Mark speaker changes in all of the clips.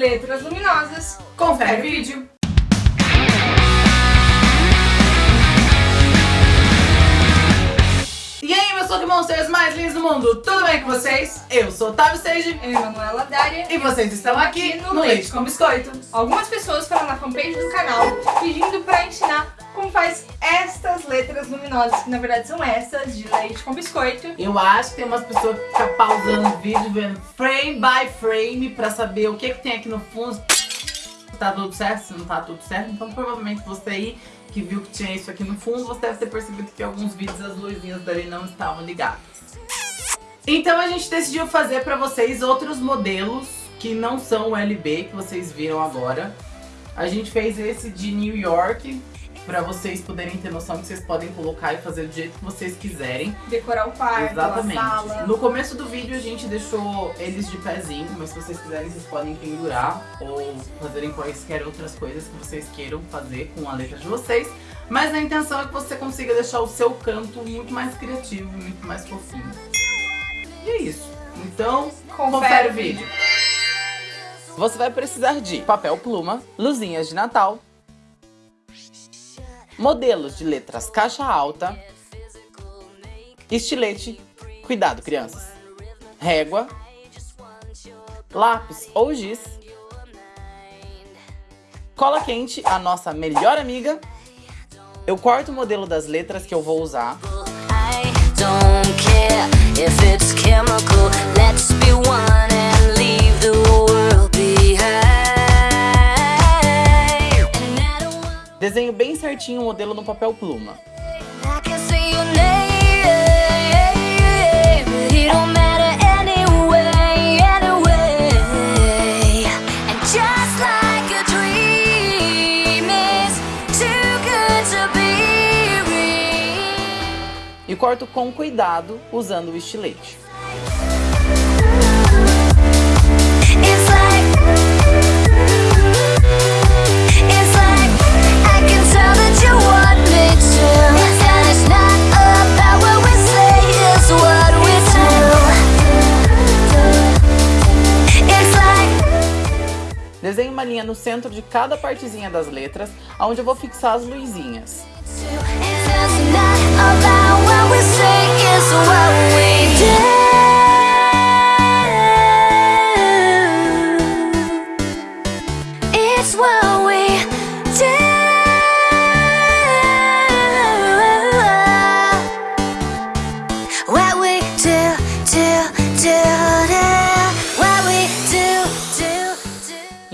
Speaker 1: letras luminosas.
Speaker 2: Confere o vídeo. E aí, meus Pokémonsters mais lindos do mundo, tudo bem com vocês? Eu sou Otávio Stage
Speaker 1: Eu, Emanuela Dária.
Speaker 2: e vocês estão aqui no Leite com Biscoito.
Speaker 1: Algumas pessoas foram na fanpage do canal pedindo pra ensinar como faz estas letras luminosas, que na verdade são essas, de leite com biscoito.
Speaker 2: Eu acho que tem umas pessoas que ficam pausando o vídeo, vendo frame by frame pra saber o que, que tem aqui no fundo. Tá tudo certo, se não tá tudo certo. Então provavelmente você aí que viu que tinha isso aqui no fundo, você deve ter percebido que alguns vídeos as luzinhas dali não estavam ligadas. Então a gente decidiu fazer pra vocês outros modelos que não são o LB que vocês viram agora. A gente fez esse de New York, pra vocês poderem ter noção que vocês podem colocar e fazer do jeito que vocês quiserem.
Speaker 1: Decorar o quarto,
Speaker 2: Exatamente.
Speaker 1: a sala.
Speaker 2: No começo do vídeo a gente deixou eles de pezinho, mas se vocês quiserem vocês podem pendurar ou fazerem quaisquer outras coisas que vocês queiram fazer com a letra de vocês. Mas a intenção é que você consiga deixar o seu canto muito mais criativo, muito mais fofinho. E é isso. Então, confere o vídeo. Você vai precisar de papel pluma, luzinhas de Natal, modelos de letras caixa alta, estilete, cuidado crianças, régua, lápis ou giz, cola quente, a nossa melhor amiga, eu corto o modelo das letras que eu vou usar,
Speaker 3: if it's chemical. Let's be one and leave the world
Speaker 2: desenho bem certinho o modelo no papel pluma. E corto com cuidado usando o estilete. Desenho uma linha no centro de cada partezinha das letras, onde eu vou fixar as luzinhas.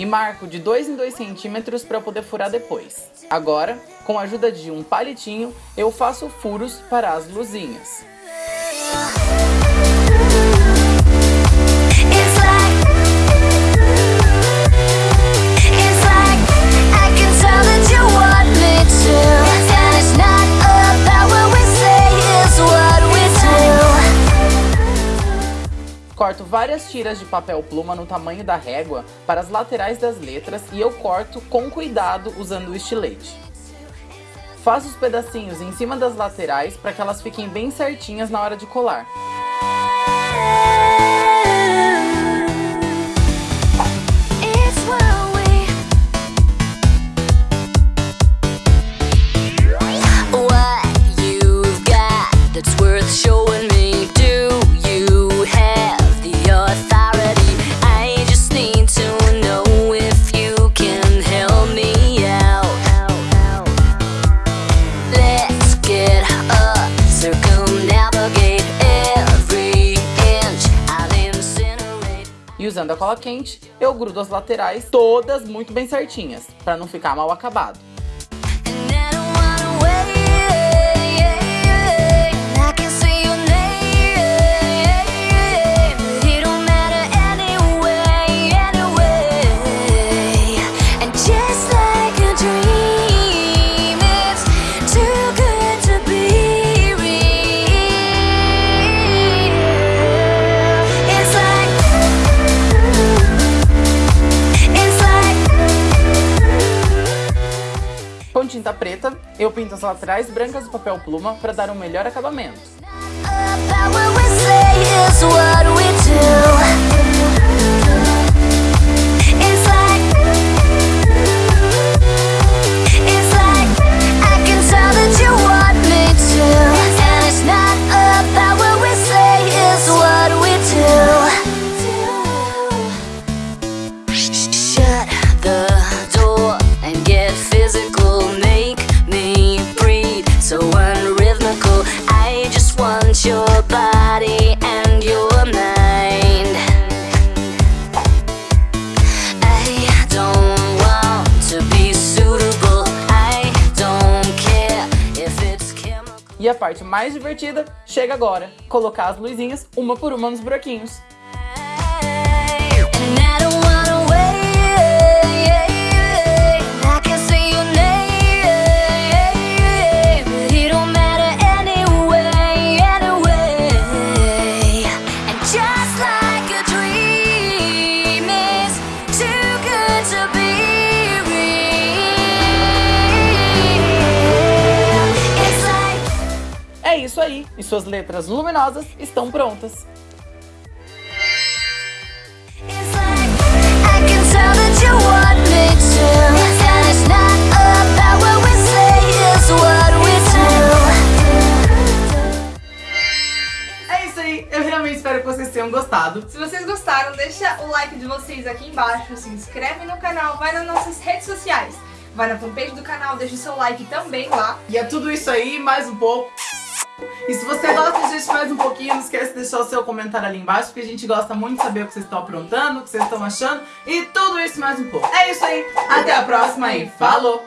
Speaker 2: E marco de 2 em 2 centímetros para poder furar depois. Agora, com a ajuda de um palitinho, eu faço furos para as luzinhas. Várias tiras de papel pluma no tamanho da régua para as laterais das letras e eu corto com cuidado usando o estilete. Faço os pedacinhos em cima das laterais para que elas fiquem bem certinhas na hora de colar. Usando a cola quente, eu grudo as laterais todas muito bem certinhas, para não ficar mal acabado. Eu pinto as laterais brancas do papel pluma para dar um melhor acabamento. E a parte mais divertida chega agora, colocar as luzinhas uma por uma nos buraquinhos. Aí, e suas letras luminosas estão prontas. É isso aí, eu realmente espero que vocês tenham gostado.
Speaker 1: Se vocês gostaram, deixa o like de vocês aqui embaixo, se inscreve no canal, vai nas nossas redes sociais. Vai na fanpage do canal, deixa o seu like também lá.
Speaker 2: E é tudo isso aí, mais um pouco. E se você gosta de gente mais um pouquinho, não esquece de deixar o seu comentário ali embaixo, porque a gente gosta muito de saber o que vocês estão aprontando, o que vocês estão achando e tudo isso mais um pouco. É isso aí, até a próxima e falou!